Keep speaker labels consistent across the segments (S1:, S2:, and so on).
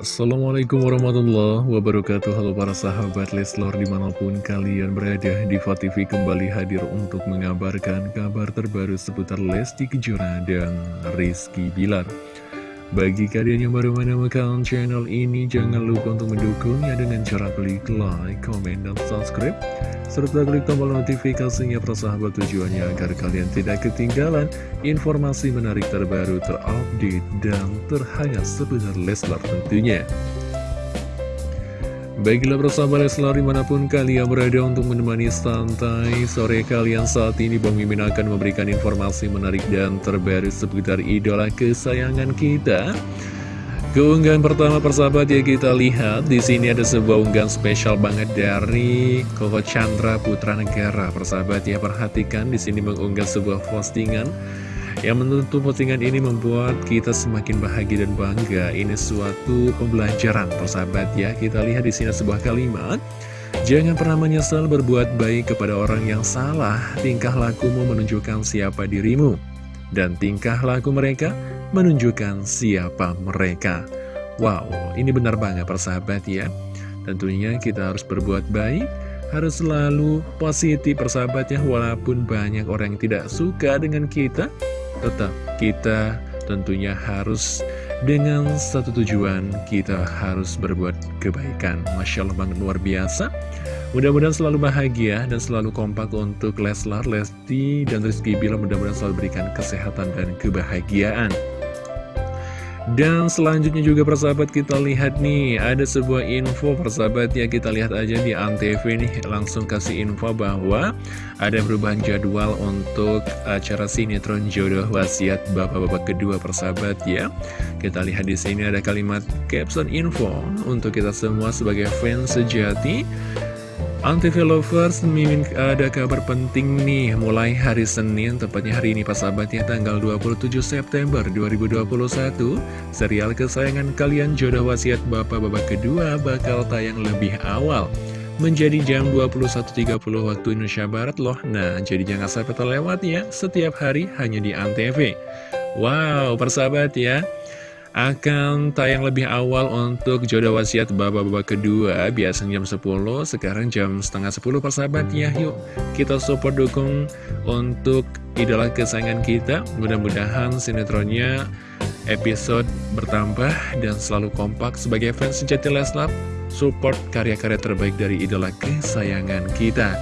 S1: Assalamualaikum warahmatullahi wabarakatuh. Halo para sahabat Leslor di mana pun kalian berada Diva TV kembali hadir untuk mengabarkan kabar terbaru seputar Lesti Kejora dan Rizky Bilar bagi kalian yang baru menemukan channel ini, jangan lupa untuk mendukungnya dengan cara klik like, comment, dan subscribe. Serta klik tombol notifikasinya persahabat tujuannya agar kalian tidak ketinggalan informasi menarik terbaru, terupdate, dan terhangat seputar Leslar tentunya. Baiklah bersama Leslar di mana pun kalian berada untuk menemani santai sore kalian saat ini Bang Mimin akan memberikan informasi menarik dan terbaru seputar idola kesayangan kita. Keunggahan pertama persahabat ya kita lihat di sini ada sebuah unggahan spesial banget dari Koko Chandra Putra Negara. Persahabat ya perhatikan di sini mengunggah sebuah postingan yang menentu postingan ini membuat kita semakin bahagia dan bangga. Ini suatu pembelajaran, persahabat ya. Kita lihat di sini sebuah kalimat. Jangan pernah menyesal berbuat baik kepada orang yang salah. Tingkah lakumu menunjukkan siapa dirimu. Dan tingkah laku mereka menunjukkan siapa mereka. Wow, ini benar banget persahabat ya. Tentunya kita harus berbuat baik harus selalu positif persahabatnya walaupun banyak orang yang tidak suka dengan kita tetap kita tentunya harus dengan satu tujuan kita harus berbuat kebaikan. Masya Allah banget luar biasa. Mudah-mudahan selalu bahagia dan selalu kompak untuk Leslar, Lesti, dan Rizky Bila Mudah-mudahan selalu berikan kesehatan dan kebahagiaan dan selanjutnya juga persahabat kita lihat nih Ada sebuah info persahabat ya Kita lihat aja di Antv nih Langsung kasih info bahwa Ada perubahan jadwal untuk acara sinetron jodoh wasiat Bapak-bapak kedua persahabat ya. Kita lihat di sini ada kalimat caption info Untuk kita semua sebagai fans sejati Antv Lovers, Mimin ada kabar penting nih. Mulai hari Senin, tepatnya hari ini pas sahabatnya tanggal 27 September 2021 Serial kesayangan kalian Jodoh Wasiat Bapak-Bapak kedua bakal tayang lebih awal. Menjadi jam 21.30 waktu Indonesia Barat loh. Nah, jadi jangan sampai terlewat ya. Setiap hari hanya di Antv. Wow, persahabat ya akan tayang lebih awal untuk jodoh wasiat bapak-bapak kedua. Biasanya jam 10 sekarang jam setengah 10 persahabat. Ya yuk kita support dukung untuk idola kesayangan kita. Mudah-mudahan sinetronnya episode bertambah dan selalu kompak sebagai fans sejati Leslar. Support karya-karya terbaik dari idola kesayangan kita.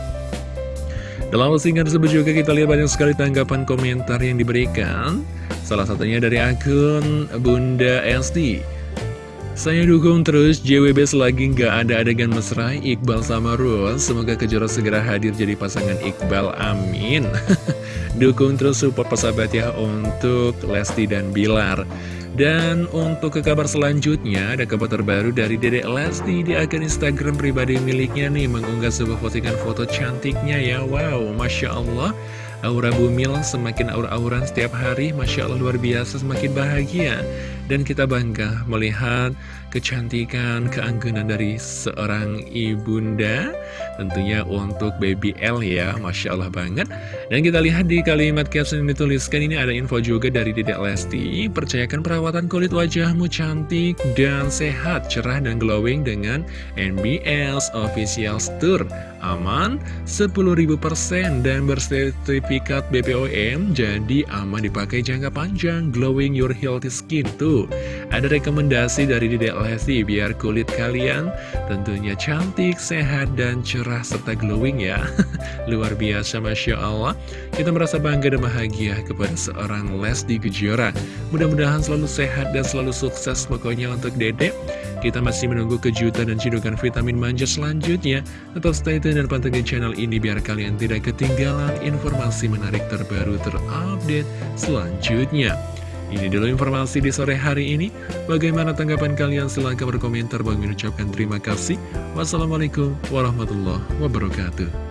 S1: Dalam postingan tersebut juga kita lihat banyak sekali tanggapan komentar yang diberikan Salah satunya dari akun Bunda SD Saya dukung terus JWB selagi nggak ada adegan mesra Iqbal sama Rose Semoga Kejora segera hadir jadi pasangan Iqbal, amin Dukung terus support persahabat ya untuk Lesti dan Bilar dan untuk ke kabar selanjutnya, ada kabar terbaru dari Dedek Lesti di akun Instagram pribadi miliknya nih, mengunggah sebuah postingan foto cantiknya ya. Wow, Masya Allah. Aura Bumil semakin aur-auran setiap hari, Masya Allah luar biasa, semakin bahagia. Dan kita bangga melihat kecantikan, keanggunan dari seorang ibunda. Tentunya untuk baby L ya, Masya Allah banget. Dan kita lihat di kalimat caption yang dituliskan ini ada info juga dari Dedek Lesti. Percayakan perawatan kulit wajahmu cantik dan sehat, cerah dan glowing dengan NBS Official Tour. Aman, 10.000% dan bersertifikat sertifikat BPOM jadi aman dipakai jangka panjang glowing your healthy skin tuh ada rekomendasi dari Dedek Lesti biar kulit kalian tentunya cantik, sehat, dan cerah serta glowing ya luar biasa Masya Allah kita merasa bangga dan bahagia kepada seorang Lesti Kejora mudah-mudahan selalu sehat dan selalu sukses pokoknya untuk Dedek kita masih menunggu kejutan dan cidukan vitamin manja selanjutnya. Tetap stay tune dan pantengin channel ini biar kalian tidak ketinggalan informasi menarik terbaru terupdate selanjutnya. Ini dulu informasi di sore hari ini. Bagaimana tanggapan kalian? Silahkan berkomentar. Bang ucapkan terima kasih. Wassalamualaikum warahmatullahi wabarakatuh.